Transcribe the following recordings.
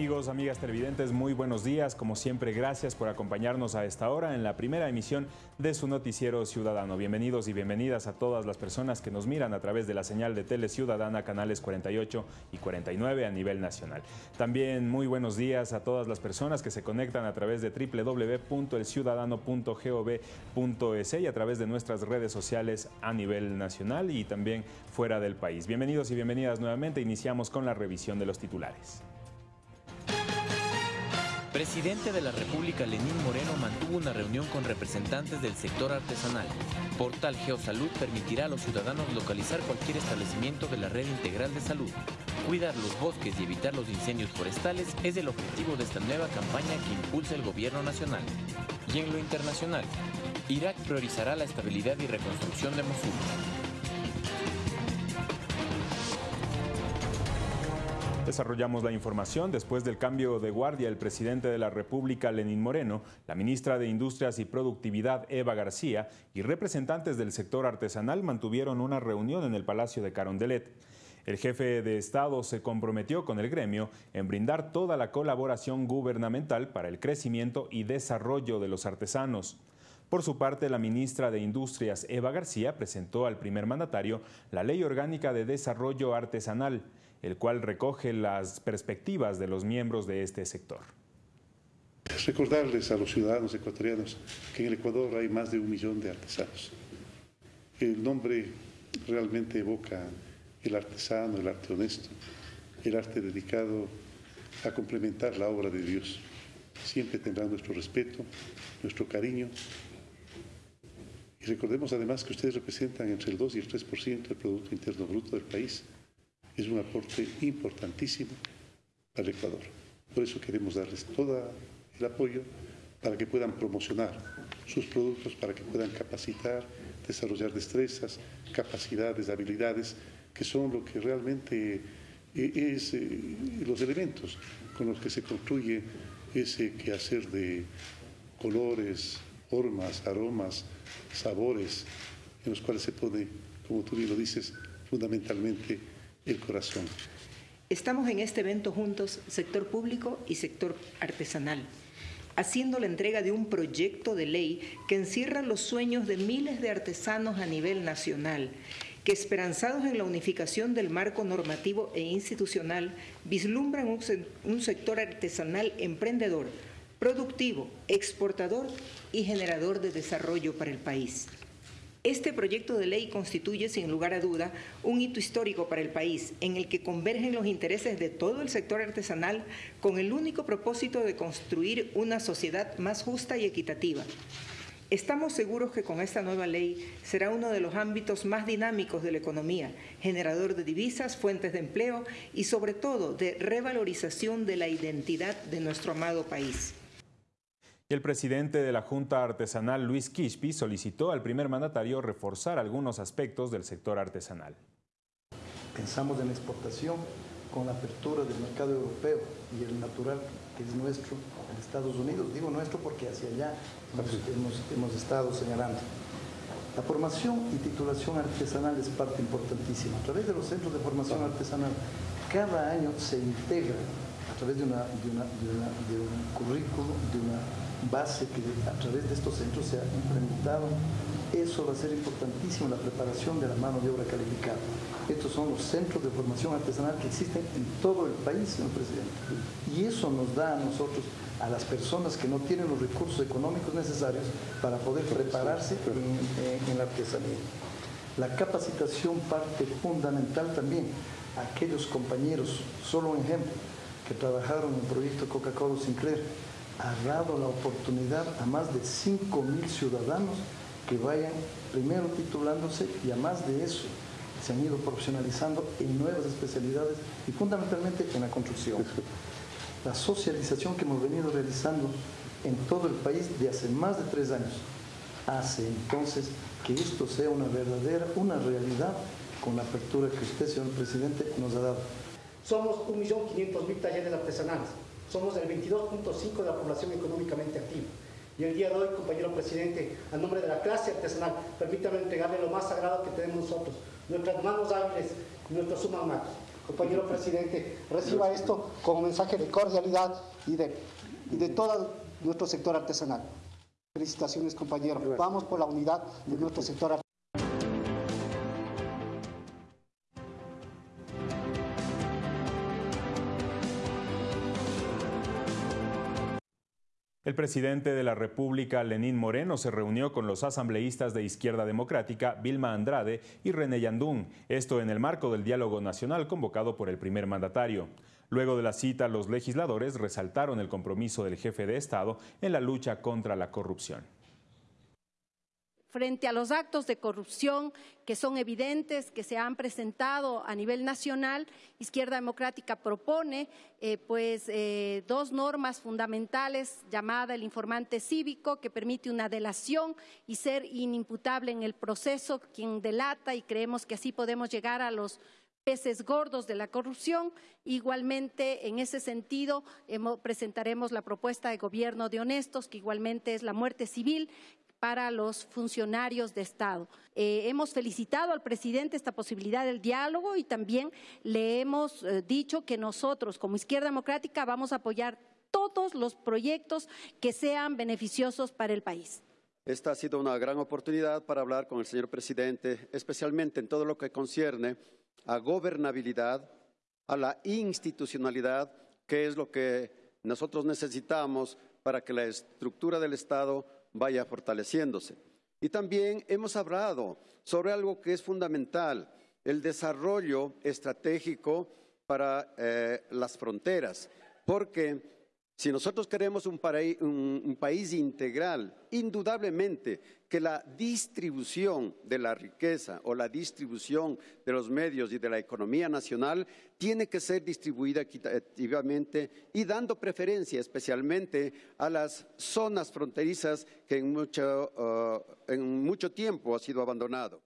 amigos, amigas televidentes? Muy buenos días. Como siempre, gracias por acompañarnos a esta hora en la primera emisión de su noticiero ciudadano. Bienvenidos y bienvenidas a todas las personas que nos miran a través de la señal de Tele Ciudadana, canales 48 y 49 a nivel nacional. También muy buenos días a todas las personas que se conectan a través de www.elciudadano.gov.es y a través de nuestras redes sociales a nivel nacional y también fuera del país. Bienvenidos y bienvenidas nuevamente. Iniciamos con la revisión de los titulares. Presidente de la República Lenín Moreno mantuvo una reunión con representantes del sector artesanal. Portal Geosalud permitirá a los ciudadanos localizar cualquier establecimiento de la red integral de salud. Cuidar los bosques y evitar los incendios forestales es el objetivo de esta nueva campaña que impulsa el gobierno nacional. Y en lo internacional, Irak priorizará la estabilidad y reconstrucción de Mosul. Desarrollamos la información. Después del cambio de guardia, el presidente de la República, Lenín Moreno, la ministra de Industrias y Productividad, Eva García, y representantes del sector artesanal mantuvieron una reunión en el Palacio de Carondelet. El jefe de Estado se comprometió con el gremio en brindar toda la colaboración gubernamental para el crecimiento y desarrollo de los artesanos. Por su parte, la ministra de Industrias, Eva García, presentó al primer mandatario la Ley Orgánica de Desarrollo Artesanal, el cual recoge las perspectivas de los miembros de este sector. Recordarles a los ciudadanos ecuatorianos que en el Ecuador hay más de un millón de artesanos. El nombre realmente evoca el artesano, el arte honesto, el arte dedicado a complementar la obra de Dios. Siempre tendrá nuestro respeto, nuestro cariño. Y recordemos además que ustedes representan entre el 2 y el 3% del Producto Interno Bruto del país es un aporte importantísimo al Ecuador. Por eso queremos darles todo el apoyo para que puedan promocionar sus productos, para que puedan capacitar, desarrollar destrezas, capacidades, habilidades, que son lo que realmente eh, es eh, los elementos con los que se construye ese quehacer de colores, formas, aromas, sabores, en los cuales se pone, como tú bien lo dices, fundamentalmente corazón. Estamos en este evento juntos, sector público y sector artesanal, haciendo la entrega de un proyecto de ley que encierra los sueños de miles de artesanos a nivel nacional, que esperanzados en la unificación del marco normativo e institucional, vislumbran un sector artesanal emprendedor, productivo, exportador y generador de desarrollo para el país. Este proyecto de ley constituye, sin lugar a duda, un hito histórico para el país, en el que convergen los intereses de todo el sector artesanal con el único propósito de construir una sociedad más justa y equitativa. Estamos seguros que con esta nueva ley será uno de los ámbitos más dinámicos de la economía, generador de divisas, fuentes de empleo y sobre todo de revalorización de la identidad de nuestro amado país. El presidente de la Junta Artesanal, Luis Quispi, solicitó al primer mandatario reforzar algunos aspectos del sector artesanal. Pensamos en la exportación con la apertura del mercado europeo y el natural que es nuestro, en Estados Unidos. Digo nuestro porque hacia allá hemos, hemos estado señalando. La formación y titulación artesanal es parte importantísima. A través de los centros de formación artesanal, cada año se integra a través de, una, de, una, de, un currículo, de una base que a través de estos centros se ha implementado. Eso va a ser importantísimo la preparación de la mano de obra calificada. Estos son los centros de formación artesanal que existen en todo el país, señor presidente. Y eso nos da a nosotros, a las personas que no tienen los recursos económicos necesarios para poder prepararse en, en la artesanía. La capacitación parte fundamental también. Aquellos compañeros, solo un ejemplo, que trabajaron en el proyecto Coca-Cola Sinclair, ha dado la oportunidad a más de 5 mil ciudadanos que vayan primero titulándose y a más de eso se han ido profesionalizando en nuevas especialidades y fundamentalmente en la construcción. La socialización que hemos venido realizando en todo el país de hace más de tres años hace entonces que esto sea una verdadera, una realidad con la apertura que usted, señor presidente, nos ha dado. Somos 1.500.000 talleres artesanales somos el 22.5 de la población económicamente activa. Y el día de hoy, compañero presidente, a nombre de la clase artesanal, permítame entregarle lo más sagrado que tenemos nosotros, nuestras manos hábiles y nuestros humanos. compañero presidente, reciba esto como mensaje de cordialidad y de, y de todo nuestro sector artesanal. Felicitaciones, compañero. Vamos por la unidad de nuestro sector artesanal. El presidente de la República, Lenín Moreno, se reunió con los asambleístas de Izquierda Democrática, Vilma Andrade y René Yandún, esto en el marco del diálogo nacional convocado por el primer mandatario. Luego de la cita, los legisladores resaltaron el compromiso del jefe de Estado en la lucha contra la corrupción frente a los actos de corrupción que son evidentes, que se han presentado a nivel nacional, Izquierda Democrática propone eh, pues, eh, dos normas fundamentales llamada el informante cívico, que permite una delación y ser inimputable en el proceso quien delata y creemos que así podemos llegar a los peces gordos de la corrupción. Igualmente, en ese sentido, presentaremos la propuesta de gobierno de honestos, que igualmente es la muerte civil, para los funcionarios de Estado. Eh, hemos felicitado al presidente esta posibilidad del diálogo y también le hemos eh, dicho que nosotros, como Izquierda Democrática, vamos a apoyar todos los proyectos que sean beneficiosos para el país. Esta ha sido una gran oportunidad para hablar con el señor presidente, especialmente en todo lo que concierne a gobernabilidad, a la institucionalidad, que es lo que nosotros necesitamos para que la estructura del Estado vaya fortaleciéndose. Y también hemos hablado sobre algo que es fundamental, el desarrollo estratégico para eh, las fronteras, porque si nosotros queremos un, país integral, indudablemente que la distribución de la riqueza o la distribución de los medios y de la economía nacional tiene que ser distribuida equitativamente y dando preferencia especialmente a las zonas fronterizas que en mucho, uh, en mucho tiempo ha sido abandonado.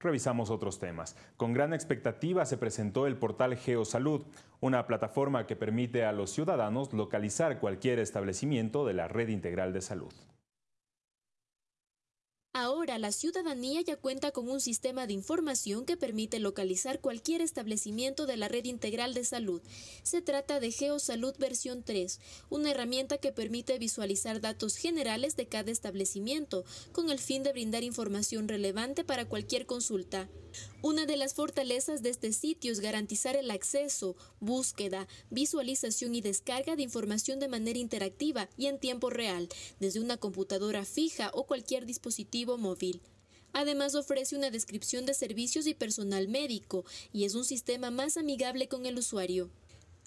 Revisamos otros temas. Con gran expectativa se presentó el portal GeoSalud, una plataforma que permite a los ciudadanos localizar cualquier establecimiento de la red integral de salud. Ahora la ciudadanía ya cuenta con un sistema de información que permite localizar cualquier establecimiento de la red integral de salud. Se trata de GeoSalud versión 3, una herramienta que permite visualizar datos generales de cada establecimiento, con el fin de brindar información relevante para cualquier consulta. Una de las fortalezas de este sitio es garantizar el acceso, búsqueda, visualización y descarga de información de manera interactiva y en tiempo real, desde una computadora fija o cualquier dispositivo móvil. Además ofrece una descripción de servicios y personal médico y es un sistema más amigable con el usuario.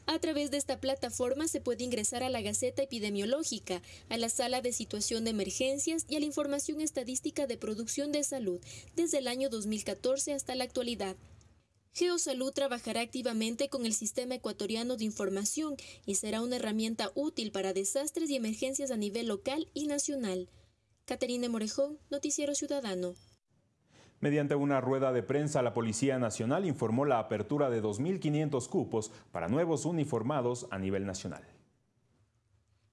A través de esta plataforma se puede ingresar a la Gaceta Epidemiológica, a la Sala de Situación de Emergencias y a la información estadística de producción de salud desde el año 2014 hasta la actualidad. Geosalud trabajará activamente con el Sistema Ecuatoriano de Información y será una herramienta útil para desastres y emergencias a nivel local y nacional. Caterina Morejón, Noticiero Ciudadano. Mediante una rueda de prensa, la Policía Nacional informó la apertura de 2.500 cupos para nuevos uniformados a nivel nacional.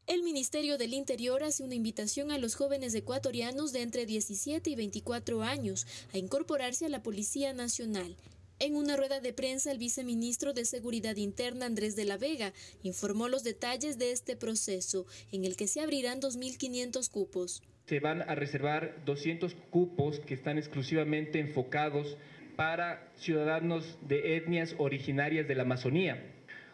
El Ministerio del Interior hace una invitación a los jóvenes ecuatorianos de entre 17 y 24 años a incorporarse a la Policía Nacional. En una rueda de prensa, el viceministro de Seguridad Interna, Andrés de la Vega, informó los detalles de este proceso, en el que se abrirán 2.500 cupos se van a reservar 200 cupos que están exclusivamente enfocados para ciudadanos de etnias originarias de la Amazonía.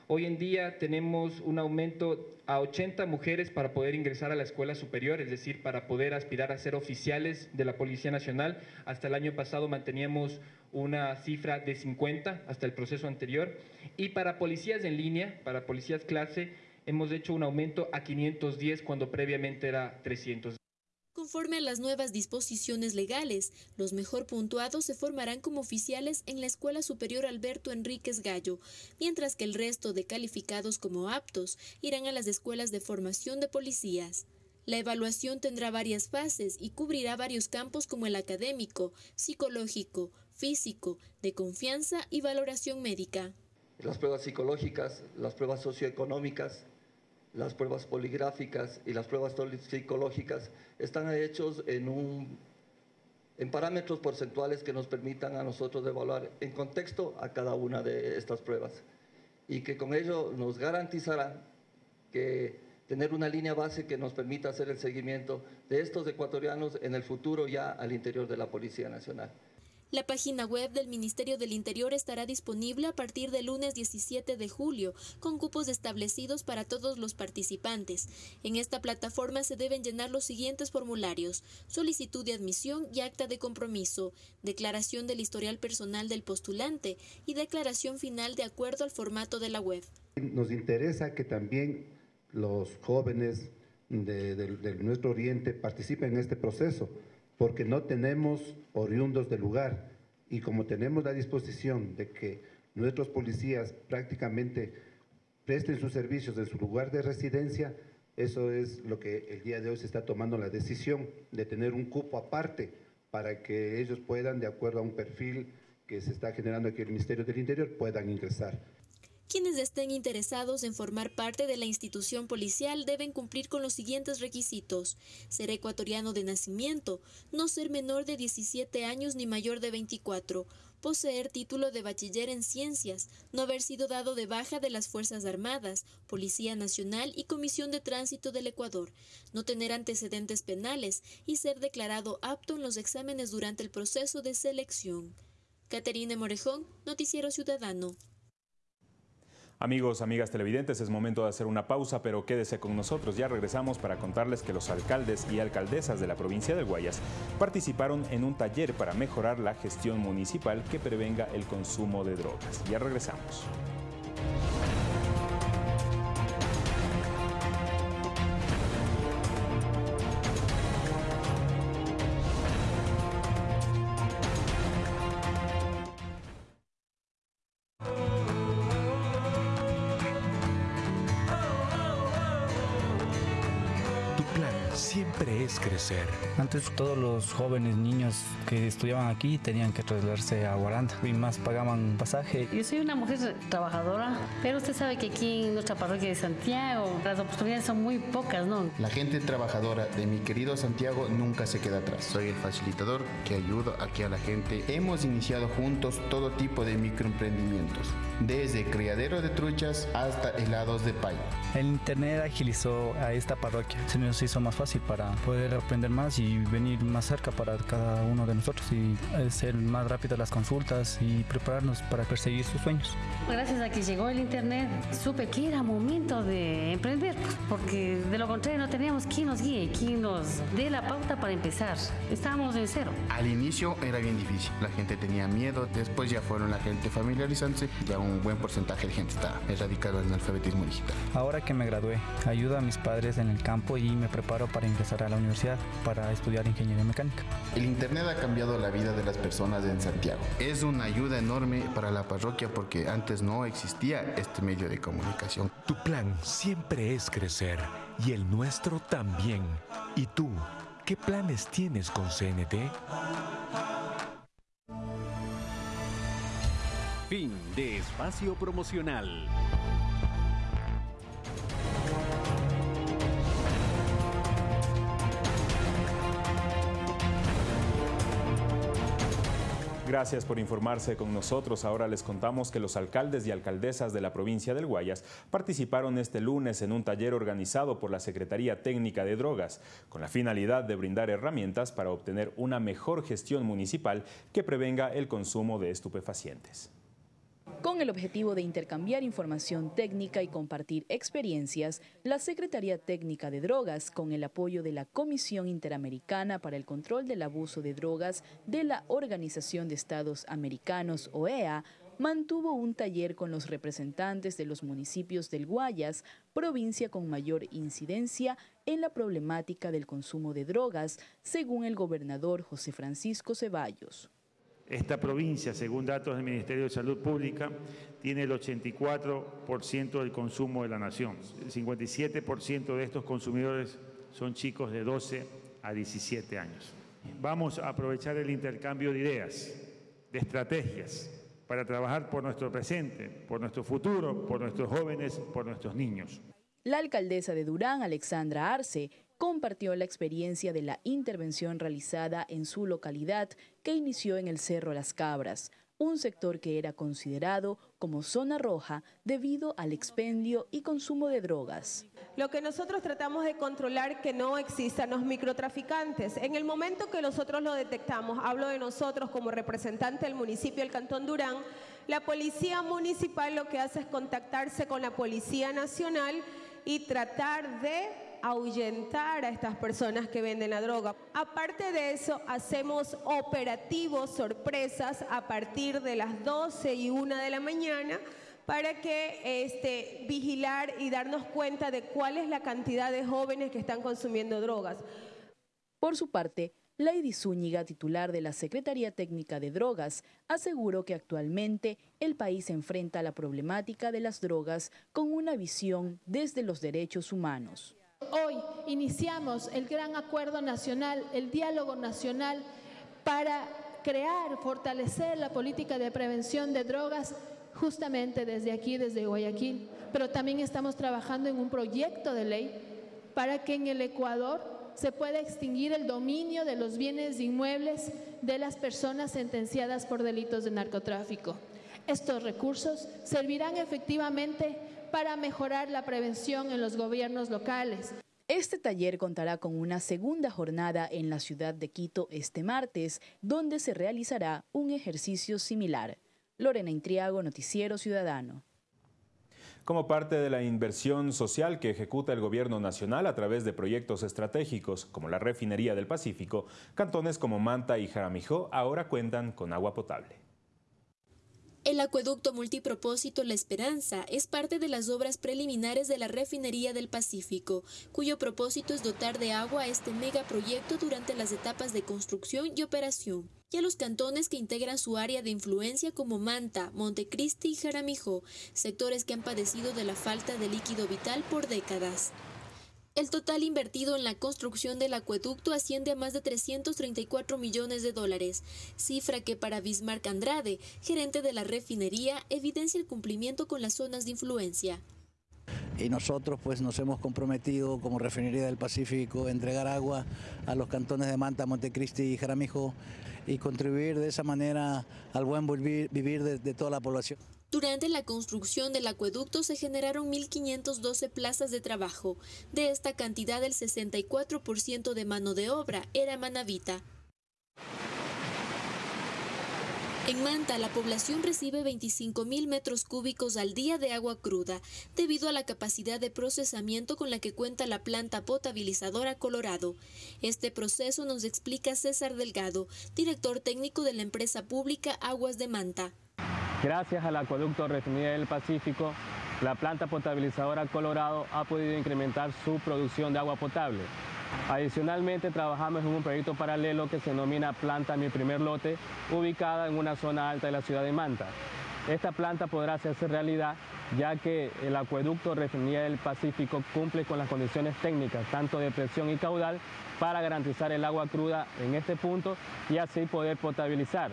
Hoy en día tenemos un aumento a 80 mujeres para poder ingresar a la escuela superior, es decir, para poder aspirar a ser oficiales de la Policía Nacional. Hasta el año pasado manteníamos una cifra de 50 hasta el proceso anterior. Y para policías en línea, para policías clase, hemos hecho un aumento a 510 cuando previamente era 300. Conforme a las nuevas disposiciones legales, los mejor puntuados se formarán como oficiales en la Escuela Superior Alberto Enríquez Gallo, mientras que el resto de calificados como aptos irán a las escuelas de formación de policías. La evaluación tendrá varias fases y cubrirá varios campos como el académico, psicológico, físico, de confianza y valoración médica. Las pruebas psicológicas, las pruebas socioeconómicas, las pruebas poligráficas y las pruebas psicológicas están hechos en un en parámetros porcentuales que nos permitan a nosotros evaluar en contexto a cada una de estas pruebas y que con ello nos garantizará que tener una línea base que nos permita hacer el seguimiento de estos ecuatorianos en el futuro ya al interior de la Policía Nacional. La página web del Ministerio del Interior estará disponible a partir del lunes 17 de julio, con cupos establecidos para todos los participantes. En esta plataforma se deben llenar los siguientes formularios: solicitud de admisión y acta de compromiso, declaración del historial personal del postulante y declaración final de acuerdo al formato de la web. Nos interesa que también los jóvenes de, nuestro oriente participen en este proceso porque no tenemos oriundos del lugar y como tenemos la disposición de que nuestros policías prácticamente presten sus servicios en su lugar de residencia, eso es lo que el día de hoy se está tomando la decisión de tener un cupo aparte para que ellos puedan, de acuerdo a un perfil que se está generando aquí en el Ministerio del Interior, puedan ingresar. Quienes estén interesados en formar parte de la institución policial deben cumplir con los siguientes requisitos. Ser ecuatoriano de nacimiento, no ser menor de 17 años ni mayor de 24, poseer título de bachiller en ciencias, no haber sido dado de baja de las Fuerzas Armadas, Policía Nacional y Comisión de Tránsito del Ecuador, no tener antecedentes penales y ser declarado apto en los exámenes durante el proceso de selección. Caterina Morejón, Noticiero Ciudadano. Amigos, amigas televidentes, es momento de hacer una pausa, pero quédese con nosotros. Ya regresamos para contarles que los alcaldes y alcaldesas de la provincia de Guayas participaron en un taller para mejorar la gestión municipal que prevenga el consumo de drogas. Ya regresamos. Crecer. Antes todos los jóvenes niños que estudiaban aquí tenían que trasladarse a Guaranda y más pagaban pasaje. Yo soy una mujer trabajadora, pero usted sabe que aquí en nuestra parroquia de Santiago las oportunidades son muy pocas, ¿no? La gente trabajadora de mi querido Santiago nunca se queda atrás. Soy el facilitador que ayuda aquí a la gente. Hemos iniciado juntos todo tipo de microemprendimientos, desde criadero de truchas hasta helados de pay. El internet agilizó a esta parroquia, se nos hizo más fácil para poder aprender más y venir más cerca para cada uno de nosotros y ser más rápidas las consultas y prepararnos para perseguir sus sueños. Gracias a que llegó el internet, supe que era momento de emprender, porque de lo contrario no teníamos quien nos guíe, quien nos dé la pauta para empezar. Estábamos en cero. Al inicio era bien difícil, la gente tenía miedo, después ya fueron la gente familiarizándose, ya un buen porcentaje de gente está erradicado en el alfabetismo digital. Ahora que me gradué, ayudo a mis padres en el campo y me preparo para ingresar a la universidad para estudiar ingeniería mecánica. El Internet ha cambiado la vida de las personas en Santiago. Es una ayuda enorme para la parroquia porque antes no existía este medio de comunicación. Tu plan siempre es crecer y el nuestro también. ¿Y tú? ¿Qué planes tienes con CNT? Fin de espacio promocional. Gracias por informarse con nosotros. Ahora les contamos que los alcaldes y alcaldesas de la provincia del Guayas participaron este lunes en un taller organizado por la Secretaría Técnica de Drogas, con la finalidad de brindar herramientas para obtener una mejor gestión municipal que prevenga el consumo de estupefacientes. Con el objetivo de intercambiar información técnica y compartir experiencias, la Secretaría Técnica de Drogas, con el apoyo de la Comisión Interamericana para el Control del Abuso de Drogas de la Organización de Estados Americanos, OEA, mantuvo un taller con los representantes de los municipios del Guayas, provincia con mayor incidencia en la problemática del consumo de drogas, según el gobernador José Francisco Ceballos. Esta provincia, según datos del Ministerio de Salud Pública, tiene el 84% del consumo de la nación. El 57% de estos consumidores son chicos de 12 a 17 años. Vamos a aprovechar el intercambio de ideas, de estrategias, para trabajar por nuestro presente, por nuestro futuro, por nuestros jóvenes, por nuestros niños. La alcaldesa de Durán, Alexandra Arce, compartió la experiencia de la intervención realizada en su localidad que inició en el Cerro Las Cabras, un sector que era considerado como zona roja debido al expendio y consumo de drogas. Lo que nosotros tratamos de controlar que no existan los microtraficantes. En el momento que nosotros lo detectamos, hablo de nosotros como representante del municipio del Cantón Durán, la policía municipal lo que hace es contactarse con la Policía Nacional y tratar de ahuyentar a estas personas que venden la droga. Aparte de eso, hacemos operativos sorpresas a partir de las 12 y 1 de la mañana para que este, vigilar y darnos cuenta de cuál es la cantidad de jóvenes que están consumiendo drogas. Por su parte, Lady Zúñiga, titular de la Secretaría Técnica de Drogas, aseguró que actualmente el país enfrenta la problemática de las drogas con una visión desde los derechos humanos. Hoy iniciamos el gran acuerdo nacional, el diálogo nacional para crear, fortalecer la política de prevención de drogas justamente desde aquí, desde Guayaquil. Pero también estamos trabajando en un proyecto de ley para que en el Ecuador se pueda extinguir el dominio de los bienes inmuebles de las personas sentenciadas por delitos de narcotráfico. Estos recursos servirán efectivamente para mejorar la prevención en los gobiernos locales. Este taller contará con una segunda jornada en la ciudad de Quito este martes, donde se realizará un ejercicio similar. Lorena Intriago, Noticiero Ciudadano. Como parte de la inversión social que ejecuta el gobierno nacional a través de proyectos estratégicos como la refinería del Pacífico, cantones como Manta y Jaramijó ahora cuentan con agua potable. El acueducto multipropósito La Esperanza es parte de las obras preliminares de la refinería del Pacífico, cuyo propósito es dotar de agua a este megaproyecto durante las etapas de construcción y operación y a los cantones que integran su área de influencia como Manta, Montecristi y Jaramijó, sectores que han padecido de la falta de líquido vital por décadas. El total invertido en la construcción del acueducto asciende a más de 334 millones de dólares, cifra que para Bismarck Andrade, gerente de la refinería, evidencia el cumplimiento con las zonas de influencia. Y nosotros pues nos hemos comprometido como refinería del Pacífico a entregar agua a los cantones de Manta, Montecristi y Jaramijo y contribuir de esa manera al buen vivir, de toda la población. Durante la construcción del acueducto se generaron 1.512 plazas de trabajo. De esta cantidad, el 64% de mano de obra era manavita. En Manta, la población recibe 25.000 metros cúbicos al día de agua cruda, debido a la capacidad de procesamiento con la que cuenta la planta potabilizadora Colorado. Este proceso nos explica César Delgado, director técnico de la empresa pública Aguas de Manta. Gracias al acueducto Refinería del Pacífico, la planta potabilizadora Colorado ha podido incrementar su producción de agua potable. Adicionalmente, trabajamos en un proyecto paralelo que se denomina Planta Mi Primer Lote, ubicada en una zona alta de la ciudad de Manta. Esta planta podrá hacerse realidad ya que el acueducto Refinería del Pacífico cumple con las condiciones técnicas, tanto de presión y caudal, para garantizar el agua cruda en este punto y así poder potabilizar.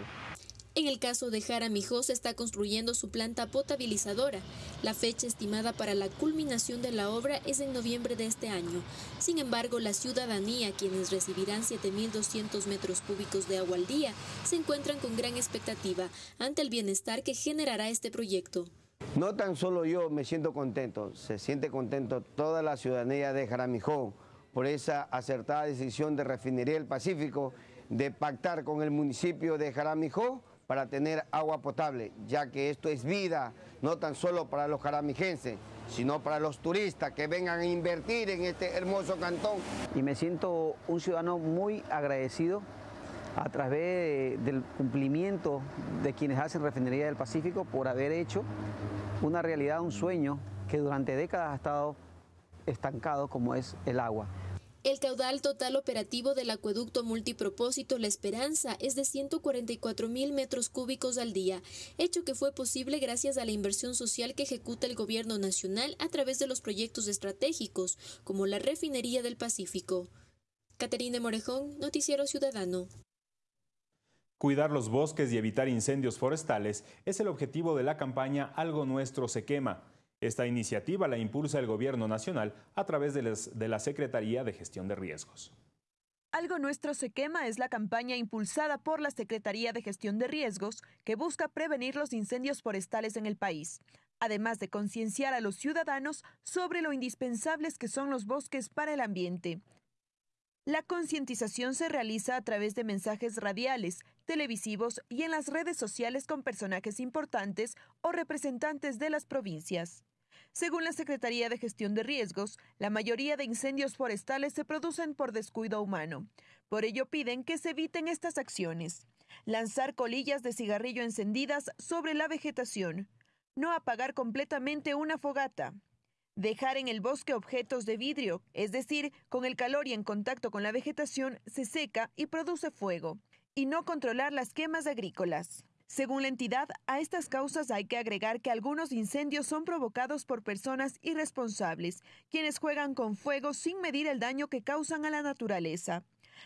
En el caso de Jaramijó se está construyendo su planta potabilizadora. La fecha estimada para la culminación de la obra es en noviembre de este año. Sin embargo, la ciudadanía, quienes recibirán 7.200 metros cúbicos de agua al día, se encuentran con gran expectativa ante el bienestar que generará este proyecto. No tan solo yo me siento contento, se siente contento toda la ciudadanía de Jaramijó por esa acertada decisión de Refinería del Pacífico de pactar con el municipio de Jaramijó para tener agua potable, ya que esto es vida, no tan solo para los jaramijenses, sino para los turistas que vengan a invertir en este hermoso cantón. Y me siento un ciudadano muy agradecido a través del cumplimiento de quienes hacen Refinería del Pacífico por haber hecho una realidad, un sueño que durante décadas ha estado estancado como es el agua. El caudal total operativo del acueducto multipropósito La Esperanza es de 144 mil metros cúbicos al día, hecho que fue posible gracias a la inversión social que ejecuta el gobierno nacional a través de los proyectos estratégicos, como la refinería del Pacífico. Caterina Morejón, Noticiero Ciudadano. Cuidar los bosques y evitar incendios forestales es el objetivo de la campaña Algo Nuestro se quema Esta iniciativa la impulsa el Gobierno Nacional a través de, la Secretaría de Gestión de Riesgos. Algo Nuestro se quema es la campaña impulsada por la Secretaría de Gestión de Riesgos que busca prevenir los incendios forestales en el país, además de concienciar a los ciudadanos sobre lo indispensables que son los bosques para el ambiente. La concientización se realiza a través de mensajes radiales, televisivos y en las redes sociales con personajes importantes o representantes de las provincias. Según la Secretaría de Gestión de Riesgos, la mayoría de incendios forestales se producen por descuido humano. Por ello piden que se eviten estas acciones. Lanzar colillas de cigarrillo encendidas sobre la vegetación. No apagar completamente una fogata. Dejar en el bosque objetos de vidrio, es decir, con el calor y en contacto con la vegetación, se seca y produce fuego. Y no controlar las quemas agrícolas. Según la entidad, a estas causas hay que agregar que algunos incendios son provocados por personas irresponsables, quienes juegan con fuego sin medir el daño que causan a la naturaleza.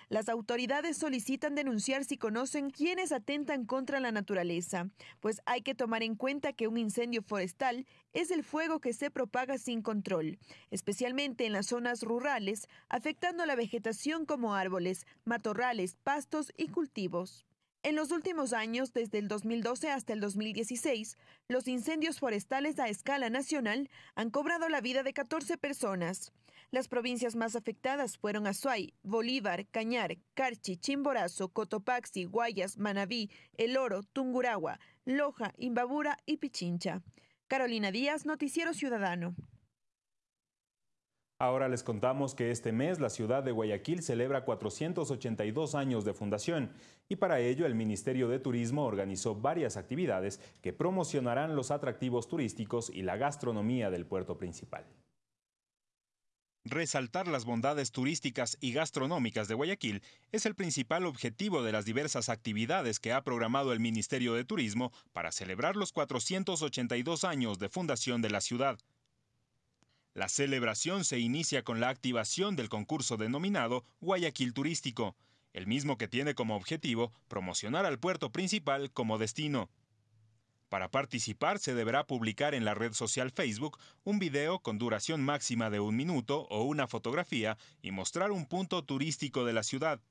Las autoridades solicitan denunciar si conocen quienes atentan contra la naturaleza, pues hay que tomar en cuenta que un incendio forestal es el fuego que se propaga sin control, especialmente en las zonas rurales, afectando la vegetación como árboles, matorrales, pastos y cultivos. En los últimos años, desde el 2012 hasta el 2016, los incendios forestales a escala nacional han cobrado la vida de 14 personas. Las provincias más afectadas fueron Azuay, Bolívar, Cañar, Carchi, Chimborazo, Cotopaxi, Guayas, Manabí, El Oro, Tunguragua, Loja, Imbabura y Pichincha. Carolina Díaz, Noticiero Ciudadano. Ahora les contamos que este mes la ciudad de Guayaquil celebra 482 años de fundación y para ello el Ministerio de Turismo organizó varias actividades que promocionarán los atractivos turísticos y la gastronomía del puerto principal. Resaltar las bondades turísticas y gastronómicas de Guayaquil es el principal objetivo de las diversas actividades que ha programado el Ministerio de Turismo para celebrar los 482 años de fundación de la ciudad. La celebración se inicia con la activación del concurso denominado Guayaquil Turístico, el mismo que tiene como objetivo promocionar al puerto principal como destino. Para participar se deberá publicar en la red social Facebook un video con duración máxima de un minuto o una fotografía y mostrar un punto turístico de la ciudad.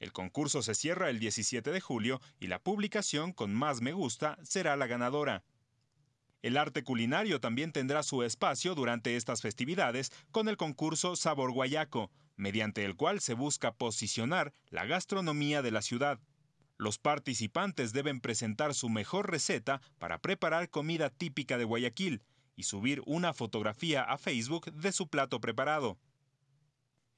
El concurso se cierra el 17 de julio y la publicación con más me gusta será la ganadora. El arte culinario también tendrá su espacio durante estas festividades con el concurso Sabor Guayaco, mediante el cual se busca posicionar la gastronomía de la ciudad. Los participantes deben presentar su mejor receta para preparar comida típica de Guayaquil y subir una fotografía a Facebook de su plato preparado.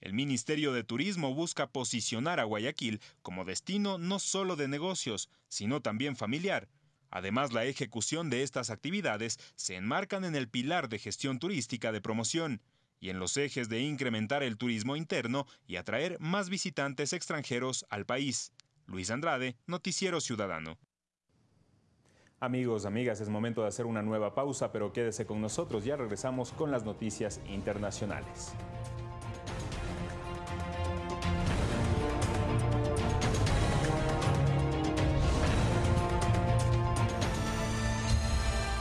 El Ministerio de Turismo busca posicionar a Guayaquil como destino no solo de negocios, sino también familiar, Además, la ejecución de estas actividades se enmarcan en el pilar de gestión turística de promoción y en los ejes de incrementar el turismo interno y atraer más visitantes extranjeros al país. Luis Andrade, Noticiero Ciudadano. Amigos, amigas, es momento de hacer una nueva pausa, pero quédese con nosotros, ya regresamos con las noticias internacionales.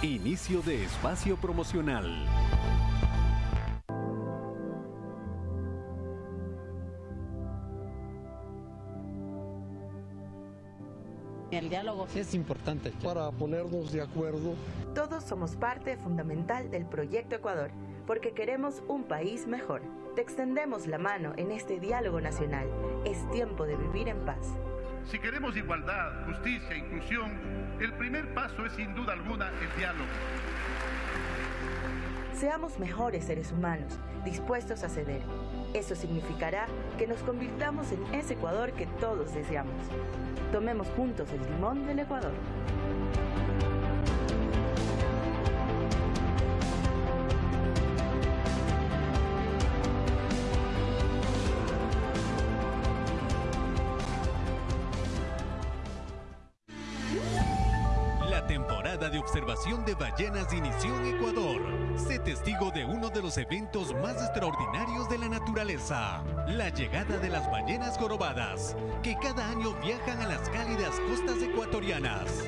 Inicio de espacio promocional. El diálogo es importante para ponernos de acuerdo. Todos somos parte fundamental del proyecto Ecuador, porque queremos un país mejor. Te extendemos la mano en este diálogo nacional. Es tiempo de vivir en paz. Si queremos igualdad, justicia, inclusión, el primer paso es sin duda alguna el diálogo. Seamos mejores seres humanos, dispuestos a ceder. Eso significará que nos convirtamos en ese Ecuador que todos deseamos. Tomemos juntos el timón del Ecuador. Observación de ballenas inició en Ecuador. Sé testigo de uno de los eventos más extraordinarios de la naturaleza, la llegada de las ballenas jorobadas, que cada año viajan a las cálidas costas ecuatorianas.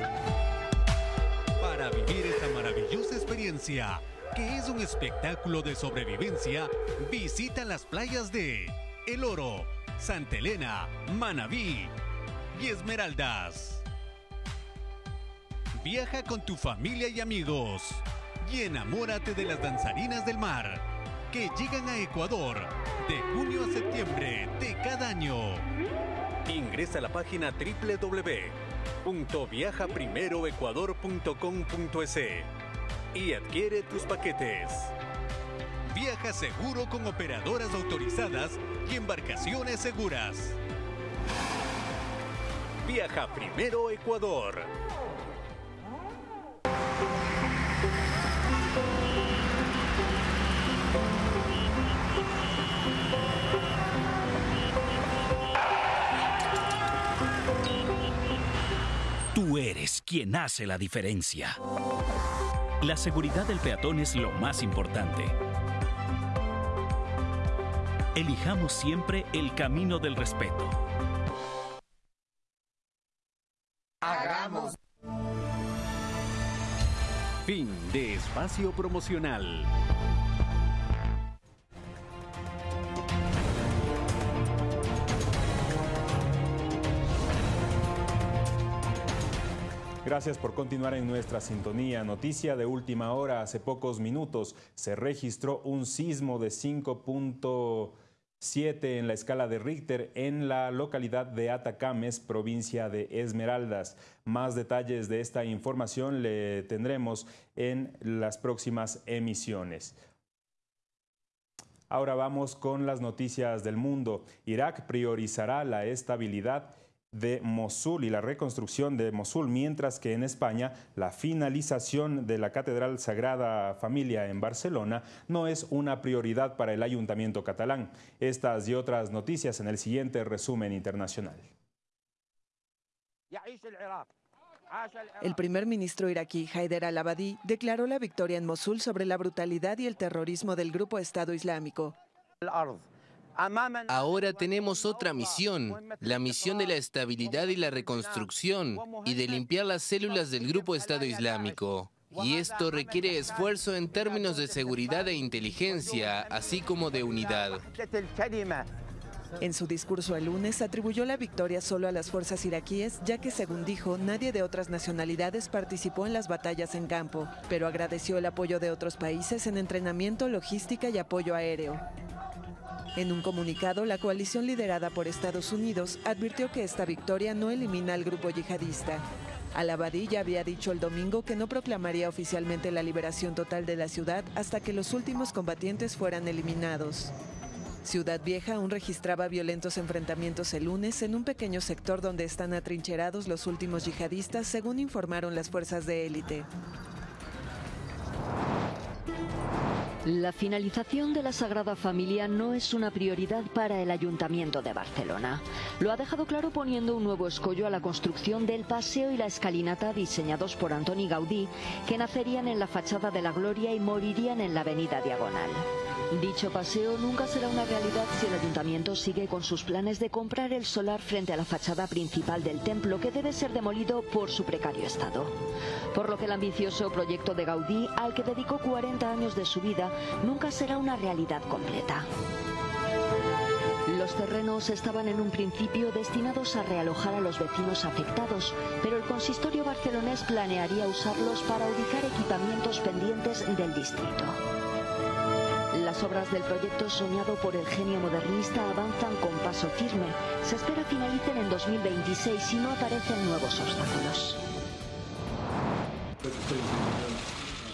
Para vivir esta maravillosa experiencia, que es un espectáculo de sobrevivencia, visita las playas de El Oro, Santa Elena, Manabí y Esmeraldas. Viaja con tu familia y amigos y enamórate de las danzarinas del mar que llegan a Ecuador de junio a septiembre de cada año. Ingresa a la página www.viajaprimeroecuador.com.es y adquiere tus paquetes. Viaja seguro con operadoras autorizadas y embarcaciones seguras. Viaja primero Ecuador. Tú eres quien hace la diferencia. La seguridad del peatón es lo más importante. Elijamos siempre el camino del respeto. Hagamos. Fin de espacio promocional. Gracias por continuar en nuestra sintonía. Noticia de última hora. Hace pocos minutos se registró un sismo de 5.7 en la escala de Richter en la localidad de Atacames, provincia de Esmeraldas. Más detalles de esta información le tendremos en las próximas emisiones. Ahora vamos con las noticias del mundo. Irak priorizará la estabilidad de Mosul y la reconstrucción de Mosul, mientras que en España la finalización de la Catedral Sagrada Familia en Barcelona no es una prioridad para el ayuntamiento catalán. Estas y otras noticias en el siguiente resumen internacional. El primer ministro iraquí Haider al-Abadi declaró la victoria en Mosul sobre la brutalidad y el terrorismo del grupo Estado Islámico. Ahora tenemos otra misión, la misión de la estabilidad y la reconstrucción y de limpiar las células del grupo Estado Islámico. Y esto requiere esfuerzo en términos de seguridad e inteligencia, así como de unidad. En su discurso el lunes atribuyó la victoria solo a las fuerzas iraquíes, ya que según dijo, nadie de otras nacionalidades participó en las batallas en campo, pero agradeció el apoyo de otros países en entrenamiento, logística y apoyo aéreo. En un comunicado, la coalición liderada por Estados Unidos advirtió que esta victoria no elimina al grupo yihadista. Al-Abadi ya había dicho el domingo que no proclamaría oficialmente la liberación total de la ciudad hasta que los últimos combatientes fueran eliminados. Ciudad Vieja aún registraba violentos enfrentamientos el lunes en un pequeño sector donde están atrincherados los últimos yihadistas, según informaron las fuerzas de élite. La finalización de la Sagrada Familia no es una prioridad para el Ayuntamiento de Barcelona. Lo ha dejado claro poniendo un nuevo escollo a la construcción del paseo y la escalinata diseñados por Antoni Gaudí, que nacerían en la fachada de la Gloria y morirían en la Avenida Diagonal. Dicho paseo nunca será una realidad si el ayuntamiento sigue con sus planes de comprar el solar frente a la fachada principal del templo que debe ser demolido por su precario estado. Por lo que el ambicioso proyecto de Gaudí, al que dedicó 40 años de su vida, nunca será una realidad completa. Los terrenos estaban en un principio destinados a realojar a los vecinos afectados, pero el consistorio barcelonés planearía usarlos para ubicar equipamientos pendientes del distrito. Las obras del proyecto soñado por el genio modernista avanzan con paso firme. Se espera finalicen en 2026 si no aparecen nuevos obstáculos.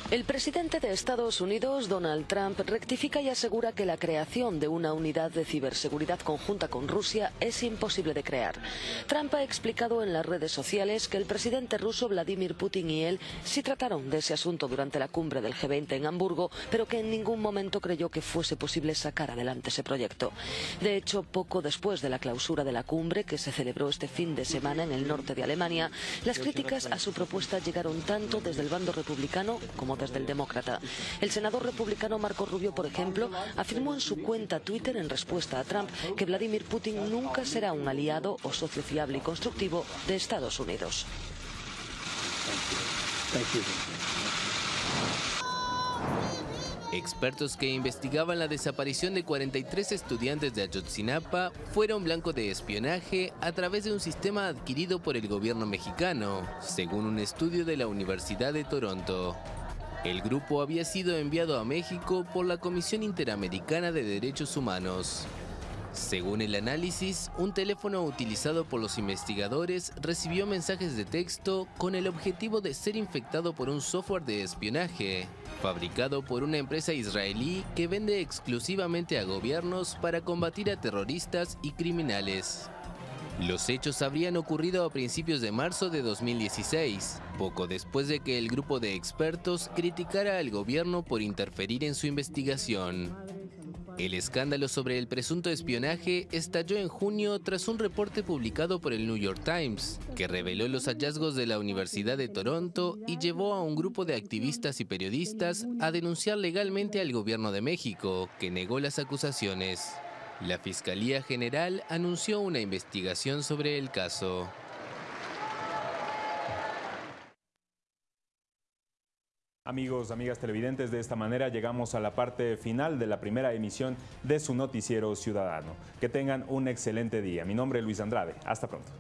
El presidente de Estados Unidos, Donald Trump, rectifica y asegura que la creación de una unidad de ciberseguridad conjunta con Rusia es imposible de crear. Trump ha explicado en las redes sociales que el presidente ruso Vladimir Putin y él sí trataron de ese asunto durante la cumbre del G20 en Hamburgo, pero que en ningún momento creyó que fuese posible sacar adelante ese proyecto. De hecho, poco después de la clausura de la cumbre, que se celebró este fin de semana en el norte de Alemania, las críticas a su propuesta llegaron tanto desde el bando republicano como desde el demócrata. El senador republicano Marco Rubio, por ejemplo, afirmó en su cuenta Twitter en respuesta a Trump que Vladimir Putin nunca será un aliado o socio fiable y constructivo de Estados Unidos. Expertos que investigaban la desaparición de 43 estudiantes de Ayotzinapa fueron blanco de espionaje a través de un sistema adquirido por el gobierno mexicano, según un estudio de la Universidad de Toronto. El grupo había sido enviado a México por la Comisión Interamericana de Derechos Humanos. Según el análisis, un teléfono utilizado por los investigadores recibió mensajes de texto con el objetivo de ser infectado por un software de espionaje, fabricado por una empresa israelí que vende exclusivamente a gobiernos para combatir a terroristas y criminales. Los hechos habrían ocurrido a principios de marzo de 2016, poco después de que el grupo de expertos criticara al gobierno por interferir en su investigación. El escándalo sobre el presunto espionaje estalló en junio tras un reporte publicado por el New York Times, que reveló los hallazgos de la Universidad de Toronto y llevó a un grupo de activistas y periodistas a denunciar legalmente al gobierno de México, que negó las acusaciones. La Fiscalía General anunció una investigación sobre el caso. Amigos, amigas televidentes, de esta manera llegamos a la parte final de la primera emisión de su noticiero ciudadano. Que tengan un excelente día. Mi nombre es Luis Andrade. Hasta pronto.